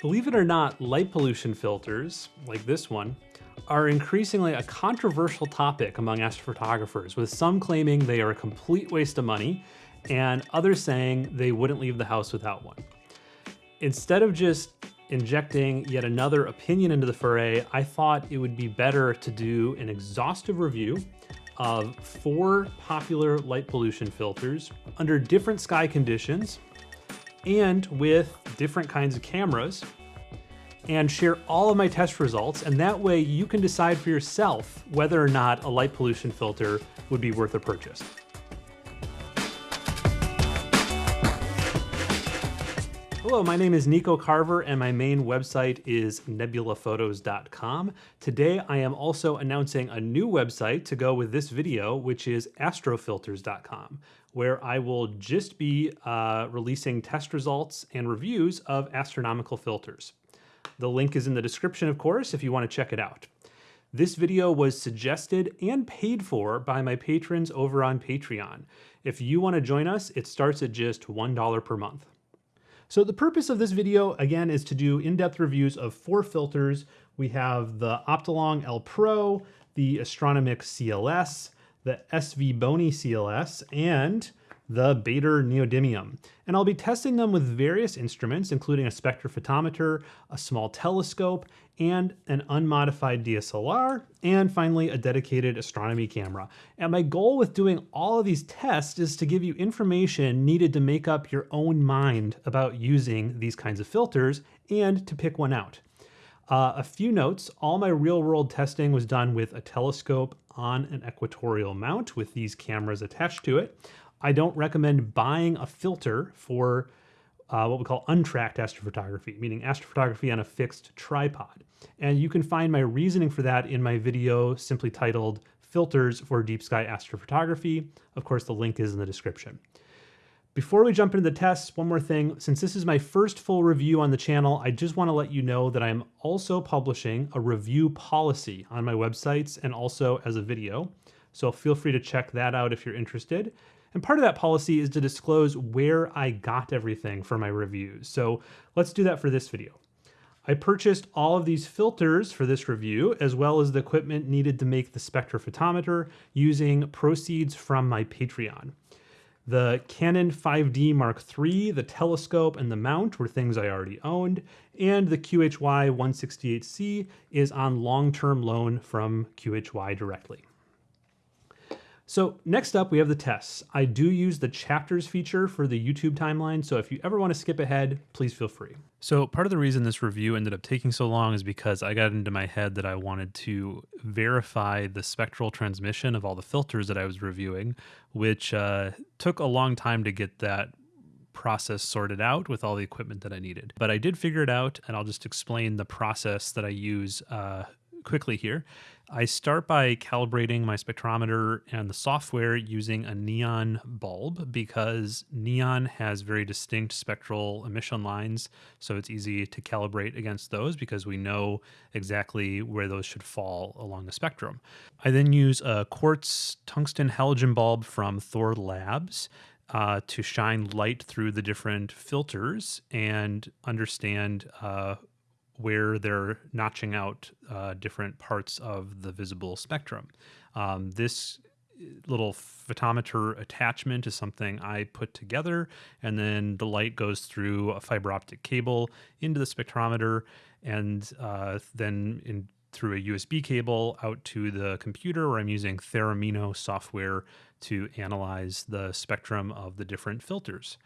Believe it or not, light pollution filters, like this one, are increasingly a controversial topic among astrophotographers, with some claiming they are a complete waste of money and others saying they wouldn't leave the house without one. Instead of just injecting yet another opinion into the foray, I thought it would be better to do an exhaustive review of four popular light pollution filters under different sky conditions and with different kinds of cameras and share all of my test results. And that way you can decide for yourself whether or not a light pollution filter would be worth a purchase. Hello, my name is Nico Carver and my main website is nebulaphotos.com. Today I am also announcing a new website to go with this video, which is astrofilters.com, where I will just be uh, releasing test results and reviews of astronomical filters. The link is in the description, of course, if you want to check it out. This video was suggested and paid for by my patrons over on Patreon. If you want to join us, it starts at just $1 per month. So the purpose of this video, again, is to do in-depth reviews of four filters. We have the Optolong L Pro, the Astronomik CLS, the SV Bony CLS, and the Baader Neodymium. And I'll be testing them with various instruments, including a spectrophotometer, a small telescope, and an unmodified DSLR, and finally a dedicated astronomy camera. And my goal with doing all of these tests is to give you information needed to make up your own mind about using these kinds of filters and to pick one out. Uh, a few notes, all my real world testing was done with a telescope on an equatorial mount with these cameras attached to it. I don't recommend buying a filter for uh, what we call untracked astrophotography, meaning astrophotography on a fixed tripod. And you can find my reasoning for that in my video simply titled Filters for Deep Sky Astrophotography. Of course, the link is in the description. Before we jump into the tests, one more thing. Since this is my first full review on the channel, I just want to let you know that I'm also publishing a review policy on my websites and also as a video. So feel free to check that out if you're interested. And part of that policy is to disclose where I got everything for my reviews. So let's do that for this video. I purchased all of these filters for this review, as well as the equipment needed to make the spectrophotometer using proceeds from my Patreon. The Canon 5D Mark III, the telescope, and the mount were things I already owned, and the QHY 168C is on long-term loan from QHY directly. So next up, we have the tests. I do use the chapters feature for the YouTube timeline, so if you ever want to skip ahead, please feel free. So part of the reason this review ended up taking so long is because I got into my head that I wanted to verify the spectral transmission of all the filters that I was reviewing, which uh, took a long time to get that process sorted out with all the equipment that I needed. But I did figure it out, and I'll just explain the process that I use uh, quickly here. I start by calibrating my spectrometer and the software using a neon bulb because neon has very distinct spectral emission lines. So it's easy to calibrate against those because we know exactly where those should fall along the spectrum. I then use a quartz tungsten halogen bulb from Thorlabs uh, to shine light through the different filters and understand uh, where they're notching out uh, different parts of the visible spectrum. Um, this little photometer attachment is something I put together, and then the light goes through a fiber optic cable into the spectrometer, and uh, then in through a USB cable out to the computer where I'm using Theremino software to analyze the spectrum of the different filters.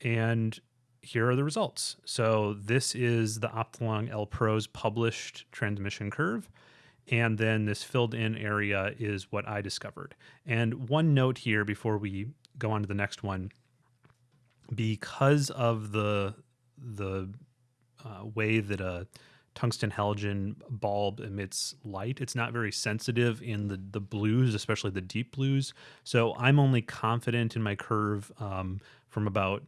And here are the results. So this is the Optolong L Pro's published transmission curve. And then this filled in area is what I discovered. And one note here before we go on to the next one, because of the the uh, way that a tungsten halogen bulb emits light. It's not very sensitive in the, the blues, especially the deep blues. So I'm only confident in my curve um, from about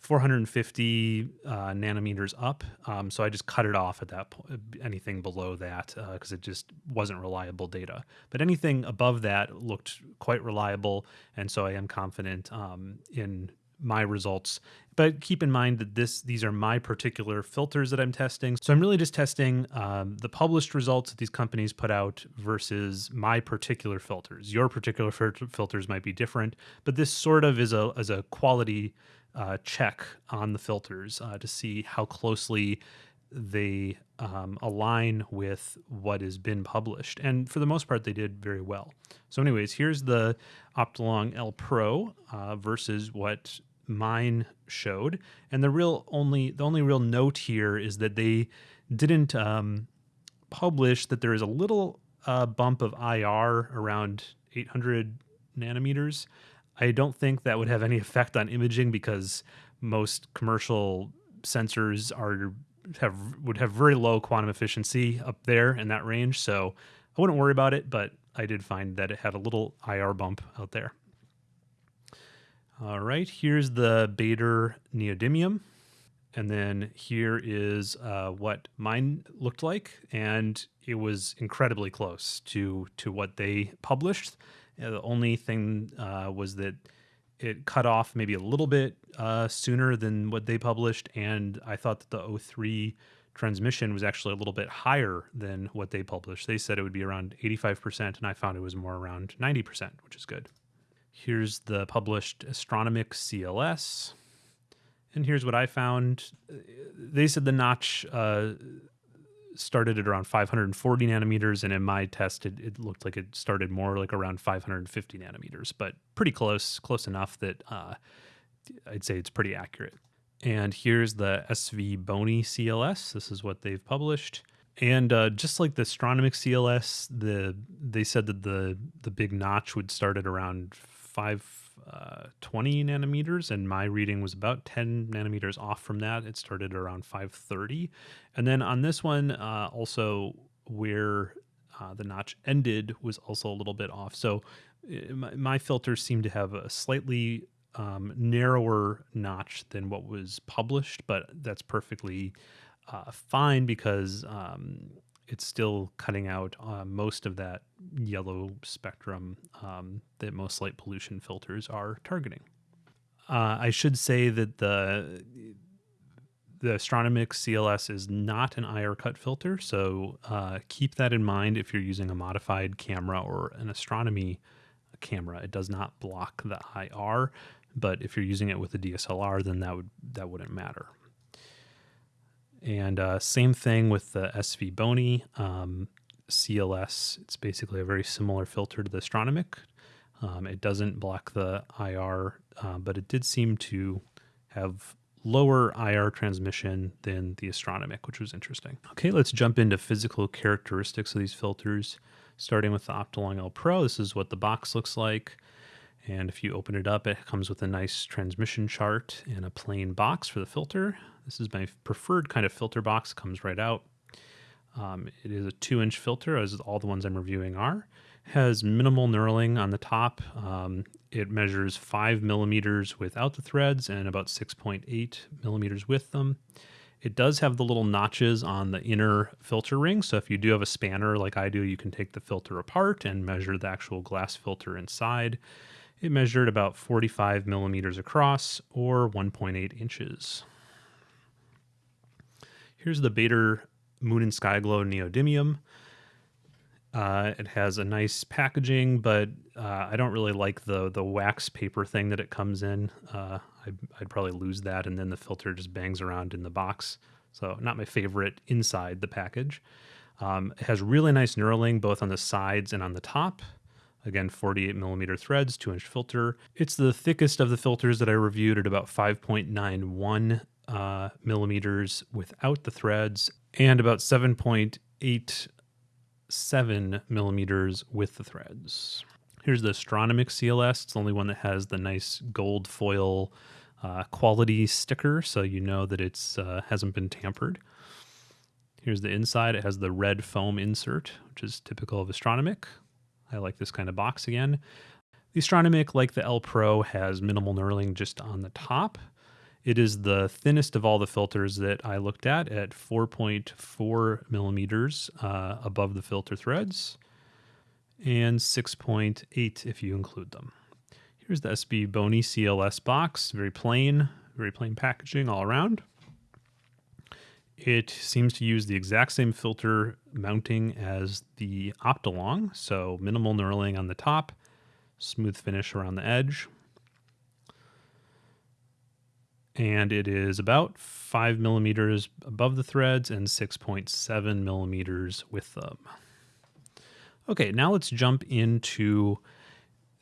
450 uh, nanometers up. Um, so I just cut it off at that point, anything below that, because uh, it just wasn't reliable data. But anything above that looked quite reliable. And so I am confident um, in my results. But keep in mind that this these are my particular filters that I'm testing. So I'm really just testing um, the published results that these companies put out versus my particular filters. Your particular filters might be different, but this sort of is a as a quality uh, check on the filters uh, to see how closely they um, align with what has been published. And for the most part, they did very well. So, anyways, here's the Optolong L Pro uh, versus what mine showed. And the real only the only real note here is that they didn't um, publish that there is a little uh, bump of IR around 800 nanometers. I don't think that would have any effect on imaging because most commercial sensors are have would have very low quantum efficiency up there in that range. So I wouldn't worry about it, but I did find that it had a little IR bump out there. All right, here's the Baader neodymium. And then here is uh, what mine looked like, and it was incredibly close to to what they published. Uh, the only thing uh, was that it cut off maybe a little bit uh, sooner than what they published, and I thought that the O3 transmission was actually a little bit higher than what they published. They said it would be around 85%, and I found it was more around 90%, which is good. Here's the published Astronomik CLS. And here's what I found. They said the notch uh, started at around 540 nanometers, and in my test, it, it, looked like it started more like around 550 nanometers, but pretty close, close enough that uh, I'd say it's pretty accurate. And here's the SV Bony CLS. This is what they've published. And uh, just like the Astronomik CLS, the they said that the the big notch would start at around five uh, 20 nanometers, and my reading was about 10 nanometers off from that. It started around 530. And then on this one, uh, also where uh, the notch ended was also a little bit off. So uh, my, my filters seem to have a slightly um, narrower notch than what was published, but that's perfectly uh, fine because um, it's still cutting out uh, most of that yellow spectrum um, that most light pollution filters are targeting. Uh, I should say that the the Astronomik CLS is not an IR cut filter, so uh, keep that in mind if you're using a modified camera or an astronomy camera. It does not block the IR, but if you're using it with a DSLR, then that would that wouldn't matter. And uh, same thing with the SV Bony um, CLS. It's basically a very similar filter to the Astronomik. Um, it doesn't block the IR, uh, but it did seem to have lower IR transmission than the Astronomik, which was interesting. Okay, let's jump into physical characteristics of these filters. Starting with the Optolong L Pro, this is what the box looks like. And if you open it up, it comes with a nice transmission chart and a plain box for the filter. This is my preferred kind of filter box, comes right out. Um, it is a two inch filter, as all the ones I'm reviewing are. Has minimal knurling on the top. Um, it measures five millimeters without the threads and about 6.8 millimeters with them. It does have the little notches on the inner filter ring. So if you do have a spanner like I do, you can take the filter apart and measure the actual glass filter inside. It measured about 45 millimeters across or 1.8 inches. Here's the Baader Moon and Sky Glow Neodymium. Uh, it has a nice packaging, but uh, I don't really like the the wax paper thing that it comes in. Uh, I'd, I'd, probably lose that, and then the filter just bangs around in the box. So not my favorite inside the package. Um, it has really nice knurling both on the sides and on the top. Again, 48 millimeter threads, two inch filter. It's the thickest of the filters that I reviewed at about 5.91 uh, millimeters without the threads and about 7.87 millimeters with the threads. Here's the Astronomik CLS. It's the only one that has the nice gold foil uh, quality sticker, so you know that it's uh, hasn't been tampered. Here's the inside. It has the red foam insert, which is typical of Astronomik. I like this kind of box again. The Astronomik, like the L Pro, has minimal knurling just on the top. It is the thinnest of all the filters that I looked at at 4.4 millimeters uh, above the filter threads and 6.8 if you include them. Here's the SV Bony CLS box, very plain, very plain packaging all around. It seems to use the exact same filter mounting as the Optolong, so minimal knurling on the top, smooth finish around the edge. And it is about 5 millimeters above the threads and 6.7 millimeters with them. Okay, now let's jump into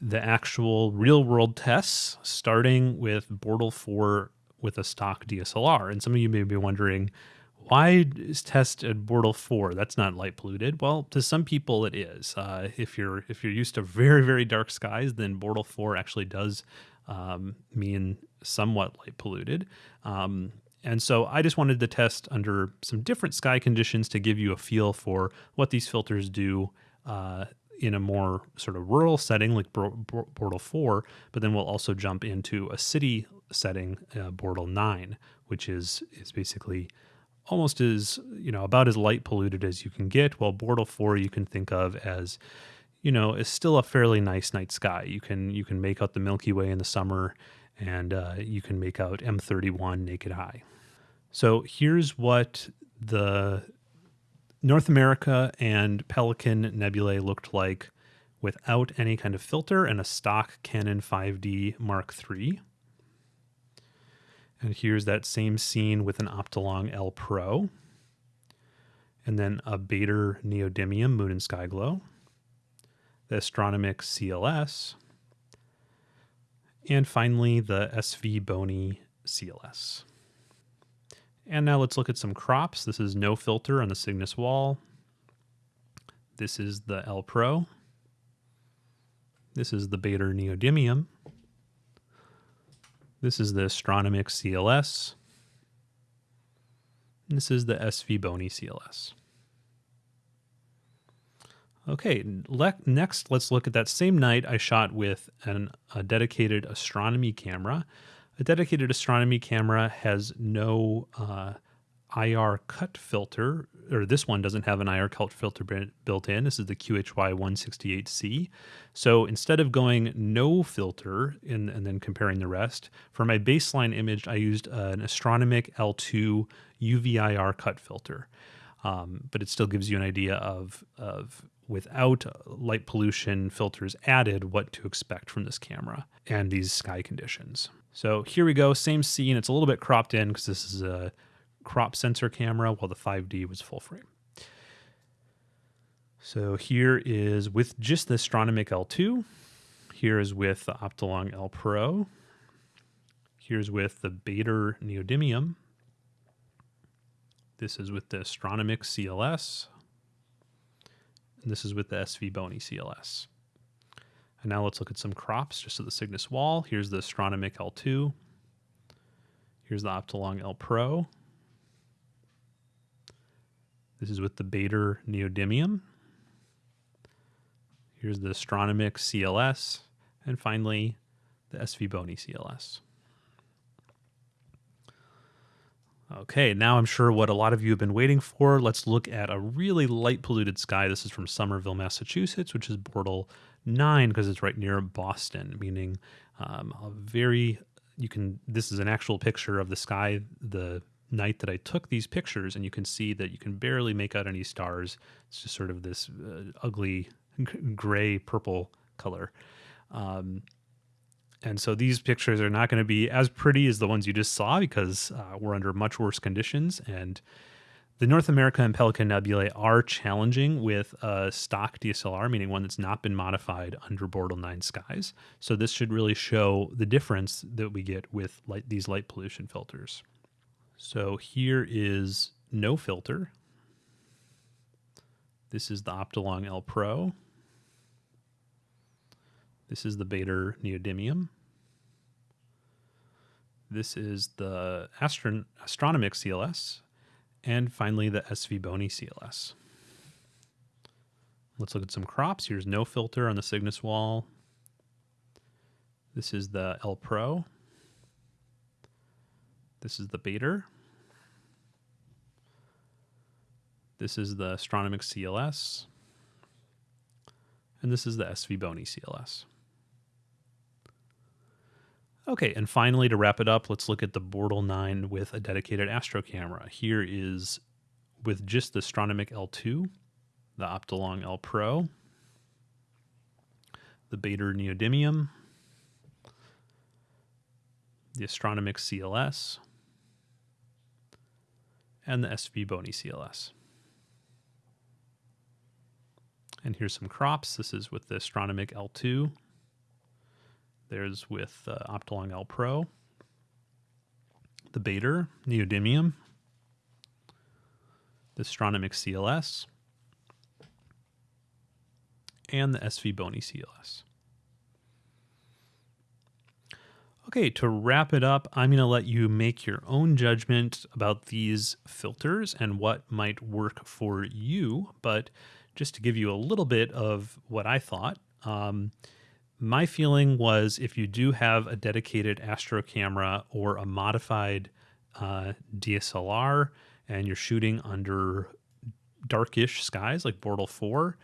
the actual real world tests, starting with Bortle 4 with a stock DSLR. And some of you may be wondering, why is test at Bortle 4? That's not light polluted. Well, to some people it is. Uh, if you're if you're used to very very dark skies, then Bortle 4 actually does um, mean somewhat light polluted. Um, and so I just wanted to test under some different sky conditions to give you a feel for what these filters do uh, in a more sort of rural setting like Bortle 4, but then we'll also jump into a city setting, uh, Bortle 9, which is is basically almost as, you know, about as light polluted as you can get, while Bortle 4 you can think of as you know, is still a fairly nice night sky. You can you can make out the Milky Way in the summer and uh, you can make out M31 naked eye. So here's what the North America and Pelican nebulae looked like without any kind of filter and a stock Canon 5D Mark III. And here's that same scene with an Optolong L Pro. And then a Baader Neodymium Moon and Sky Glow. The Astronomik CLS. And finally, the SV Bony CLS. And now let's look at some crops. This is no filter on the Cygnus wall. This is the L Pro. This is the Baader Neodymium. This is the Astronomik CLS. And this is the SV Bony CLS. Okay, next let's look at that same night I shot with an, a dedicated astronomy camera. A dedicated astronomy camera has no uh, IR cut filter, or this one doesn't have an IR cut filter built in. This is the QHY 168C. So instead of going no filter in, and then comparing the rest, for my baseline image, I used an Astronomik L2 UV-IR cut filter. Um, but it still gives you an idea of, of without light pollution filters added, what to expect from this camera and these sky conditions. So here we go, same scene. It's a little bit cropped in because this is a crop sensor camera while the 5D was full frame. So here is with just the Astronomik L2. Here is with the Optolong L Pro. Here's with the Baader Neodymium. This is with the Astronomik CLS. And this is with the SV Bony CLS. And now let's look at some crops just at the Cygnus wall. Here's the Astronomik L2. Here's the Optolong L Pro. This is with the Baader Neodymium. Here's the Astronomik CLS. And finally, the SV Bony CLS. Okay, now I'm sure what a lot of you have been waiting for. Let's look at a really light polluted sky. This is from Somerville, Massachusetts, which is Bortle 9 because it's right near Boston, meaning um, a very, you can, this is an actual picture of the sky the night that I took these pictures, and you can see that you can barely make out any stars. It's just sort of this uh, ugly gray purple color. Um, and so these pictures are not going to be as pretty as the ones you just saw because uh, we're under much worse conditions. And the North America and Pelican Nebulae are challenging with a stock DSLR, meaning one that's not been modified under Bortle 9 skies. So this should really show the difference that we get with light, these light pollution filters. So here is no filter. This is the Optolong L Pro. This is the Baader Neodymium. This is the Astron Astronomik CLS. And finally, the SV Bony CLS. Let's look at some crops. Here's no filter on the Cygnus wall. This is the L Pro. This is the Baader. This is the Astronomik CLS. And this is the SV Bony CLS. Okay, and finally, to wrap it up, let's look at the Bortle 9 with a dedicated astro camera. Here is with just the Astronomik L2, the Optolong L Pro, the Baader Neodymium, the Astronomik CLS, and the SV Bony CLS. And here's some crops. This is with the Astronomik L2 there's with uh, Optolong L Pro, the Baader, Neodymium, the Astronomik CLS, and the SV Bony CLS. Okay, to wrap it up, I'm going to let you make your own judgment about these filters and what might work for you. But just to give you a little bit of what I thought, um, my feeling was if you do have a dedicated astro camera or a modified uh, DSLR and you're shooting under darkish skies like Bortle 4,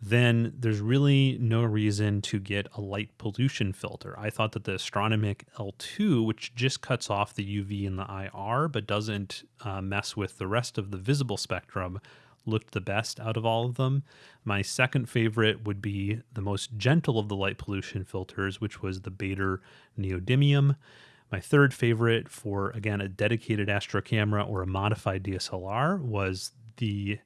then there's really no reason to get a light pollution filter. I thought that the Astronomik L2, which just cuts off the UV and the IR but doesn't uh, mess with the rest of the visible spectrum, looked the best out of all of them. My second favorite would be the most gentle of the light pollution filters, which was the Baader Neodymium. My third favorite for, again, a dedicated astro camera or a modified DSLR was the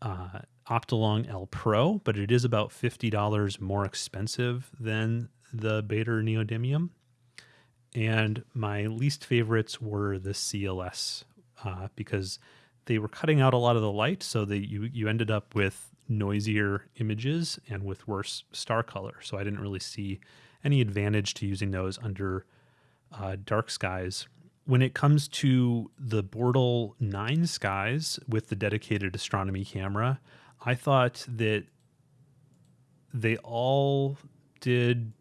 uh, Optolong L Pro, but it is about $50 more expensive than the Baader Neodymium. And my least favorites were the CLS uh, because they were cutting out a lot of the light, so that you you ended up with noisier images and with worse star color. So I didn't really see any advantage to using those under uh, dark skies. When it comes to the Bortle 9 skies with the dedicated astronomy camera, I thought that they all did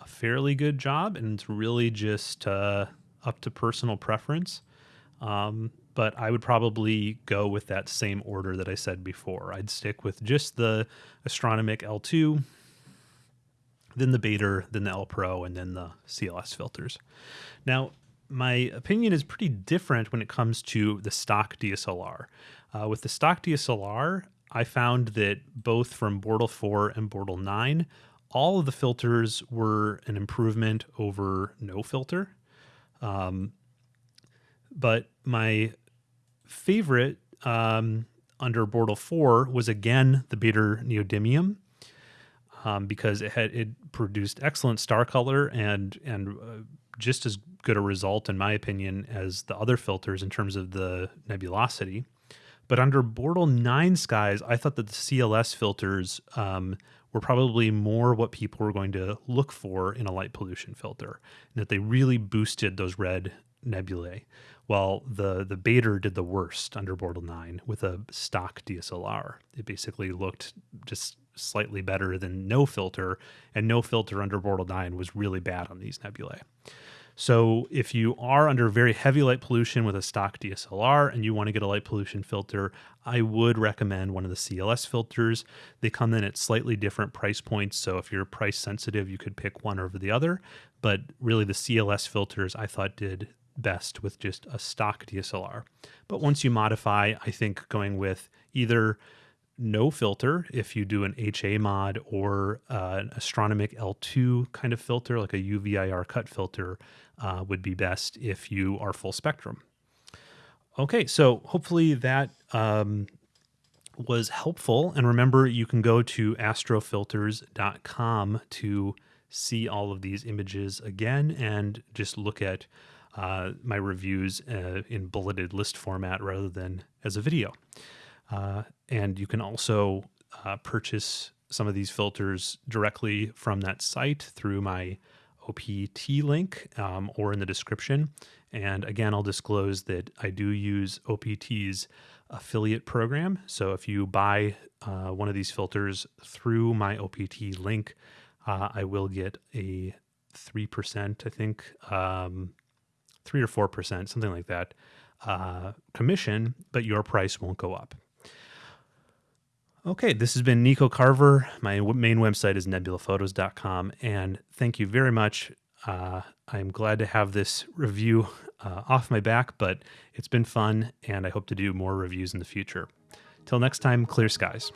a fairly good job, and it's really just uh, up to personal preference. Um, but I would probably go with that same order that I said before. I'd stick with just the Astronomik L2, then the Baader, then the L Pro, and then the CLS filters. Now, my opinion is pretty different when it comes to the stock DSLR. Uh, with the stock DSLR, I found that both from Bortle 4 and Bortle 9, all of the filters were an improvement over no filter. Um, but my favorite um, under Bortle 4 was again the Baader Neodymium um, because it had it produced excellent star color and and uh, just as good a result in my opinion as the other filters in terms of the nebulosity. But under Bortle 9 skies, I thought that the CLS filters um, were probably more what people were going to look for in a light pollution filter, and that they really boosted those red nebulae while the the Baader did the worst under Bortle 9 with a stock DSLR. It basically looked just slightly better than no filter, and no filter under Bortle 9 was really bad on these nebulae. So if you are under very heavy light pollution with a stock DSLR and you want to get a light pollution filter, I would recommend one of the CLS filters. They come in at slightly different price points, so if you're price sensitive, you could pick one over the other, but really the CLS filters I thought did best with just a stock DSLR. But once you modify, I think going with either no filter if you do an HA mod or uh, an Astronomik L2 kind of filter, like a UVIR cut filter, uh, would be best if you are full spectrum. Okay, so hopefully that um, was helpful. And remember, you can go to astrofilters.com to see all of these images again and just look at uh, my reviews uh, in bulleted list format rather than as a video. Uh, and you can also uh, purchase some of these filters directly from that site through my OPT link um, or in the description. And again, I'll disclose that I do use OPT's affiliate program. So if you buy uh, one of these filters through my OPT link, uh, I will get a 3%, I think, um, three or four percent, something like that, uh, commission, but your price won't go up. Okay, this has been Nico Carver. My main website is nebulaphotos.com, and thank you very much. Uh, I'm glad to have this review uh, off my back, but it's been fun, and I hope to do more reviews in the future. Till next time, clear skies.